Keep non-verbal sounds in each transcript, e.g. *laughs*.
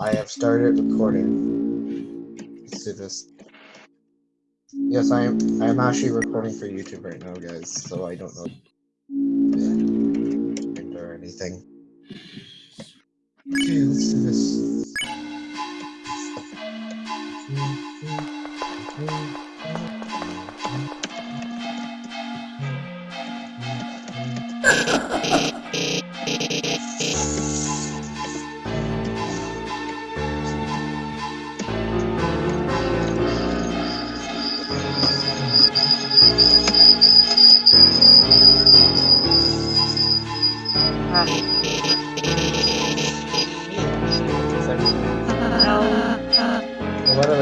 I have started recording. Let's do this. Yes, I am. I am actually recording for YouTube right now, guys. So I don't know or anything. Okay, let's do this.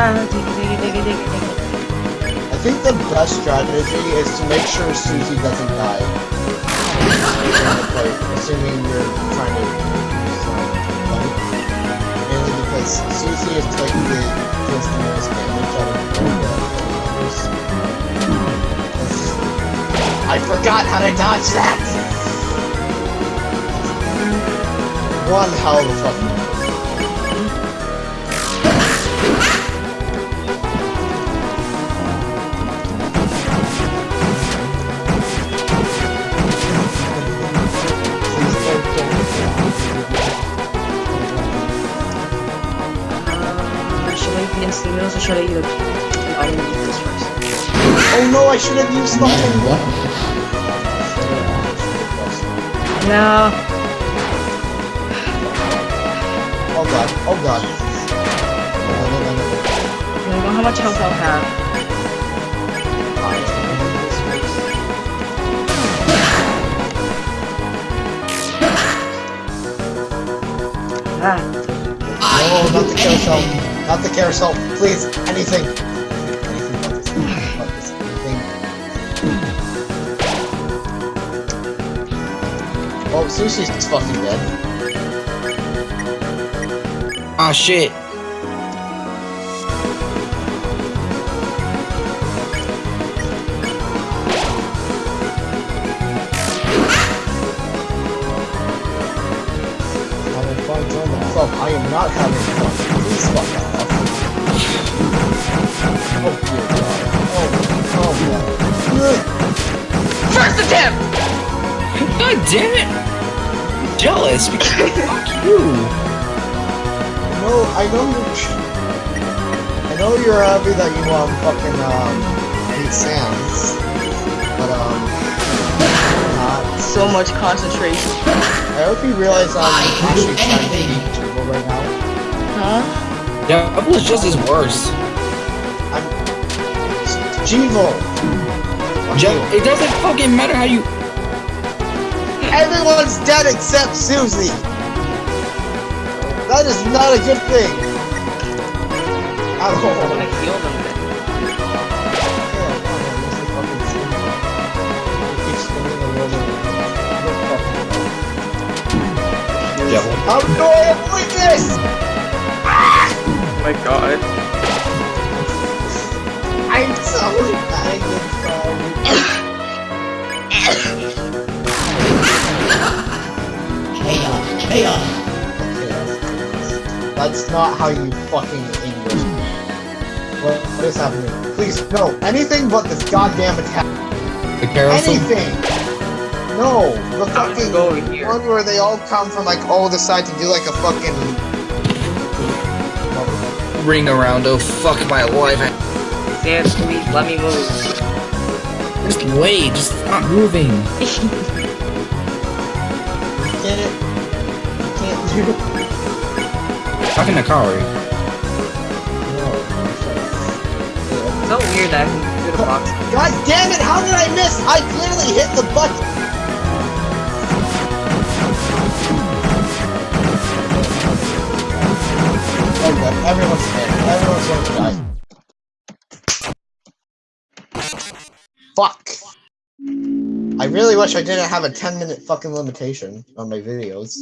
I think the best strategy is to make sure Susie doesn't die. Assuming you're trying to. Mainly because Susie is like the most damage out of the. I forgot how to dodge that! One hell of a fucking I be instant meals or should I eat a... I'm this first. Oh no, I should have used something! What? No. Oh god, oh god. No, no, no, no, no. I don't know how much health I'll have. Ah, No, not the carousel. Not the carousel. Please, anything. Anything but this. But this. Anything. Oh, Susie's fucking dead. Ah, shit. I am not having fun. Please fuck off. First attempt! God damn it! Jealous because *laughs* fuck you. No, I know you're. I know you're happy that you um fucking um hate Sans, but um not. So much concentration. I hope you realize I'm actually trying to beat Turbo right now. Huh? Jevil is just as worse. I'm Jeevo. Fuck Je- you. it doesn't fucking matter how you. Everyone's dead except Susie. That is not a good thing. At I'm all. gonna oh. heal them then. Yeah, come on, this is fucking Susie. It keeps spinning a little bit. Look fucking Jevil. How do I avoid this? Oh my god. I'm so bad That's not how you fucking English. What, what is happening? Please, no. Anything but this goddamn attack. The carousel. Anything! No! The fucking go here. one where they all come from like all the side to do like a fucking Ring around. Oh fuck my life. Sans, please let me move. Just wait. Just stop moving. *laughs* You get it? You can't do it. Talking to Kaori. No. so weird that I can do the box. God damn it! How did I miss? I clearly hit the button. Everyone's dead. Everyone's going to die. Fuck. I really wish I didn't have a 10 minute fucking limitation on my videos.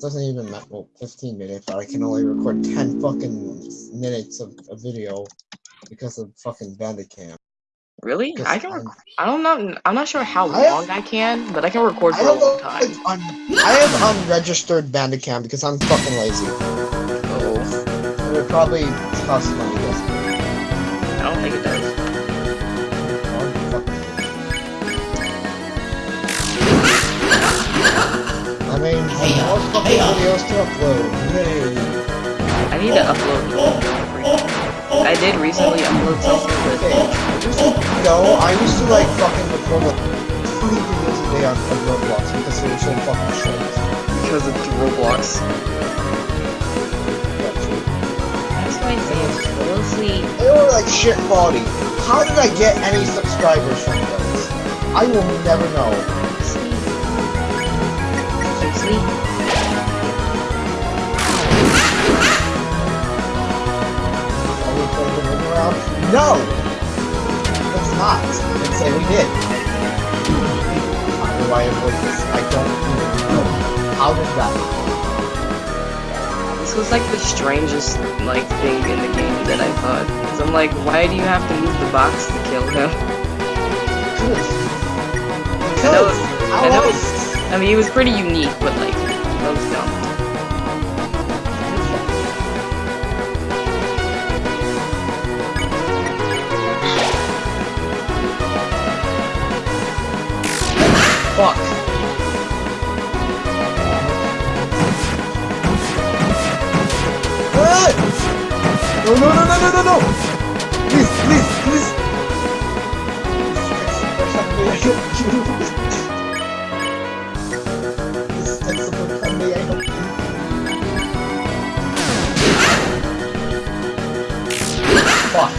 Doesn't even matter. Well, 15 minutes, but I can only record 10 fucking minutes of a video because of fucking Bandicam. Really? I can. I'm- I don't know. I'm not sure how I have- long I can, but I can record for a have, long time. un, I have unregistered Bandicam because I'm fucking lazy. Oh, It would probably cost money. I don't think it does. I mean, more fucking videos to upload. Yay. I need to upload. I did recently upload something, Okay. but Just so you know, I used to like fucking record like three videos a day on, on Roblox because they were so fucking short. because of Roblox. That's why I say it's mostly. They were like shit quality. How did I get any subscribers from those? I will never know. Sleep. Sleep. No! Let's not. Let's say we did. How do I avoid this? I don't even know. How did that This was like the strangest like thing in the game that I thought. Cause I'm like, why do you have to move the box to kill him? Because. I know- I know- I mean, it was pretty unique, but like, that was dumb. No, no, no, no, no, no, no! Please, please, please! Fuck.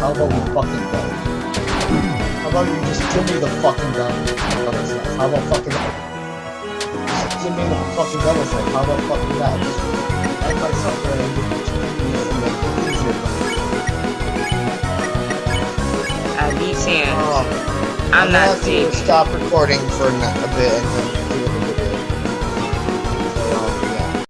How about we fucking go? How about you just give me the fucking gun? How about fucking just give me the fucking stuff? How about fucking that? Just end my suffering and give it to me and make it easier for me. I beat Sam. Oh, I'm not to stop recording for a a bit